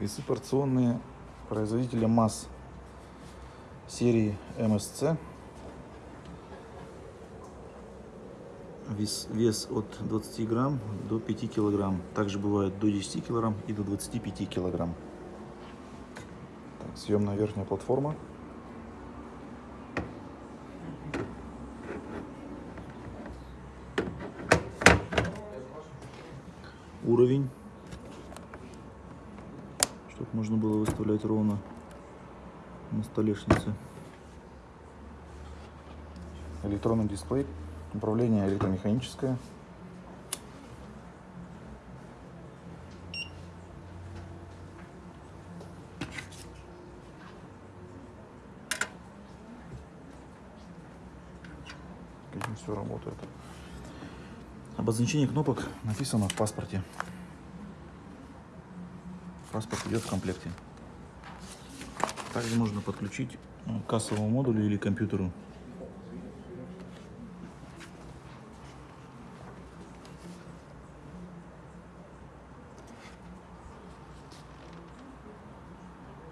Весы порционные производителя МАС серии МСЦ. Вес, вес от 20 грамм до 5 килограмм. Также бывает до 10 килограмм и до 25 килограмм. Так, съемная верхняя платформа. Уровень чтобы можно было выставлять ровно на столешнице. Электронный дисплей, управление электромеханическое. Этим все работает. Обозначение кнопок написано в паспорте. Паспорт идет в комплекте. Также можно подключить к кассовому модулю или компьютеру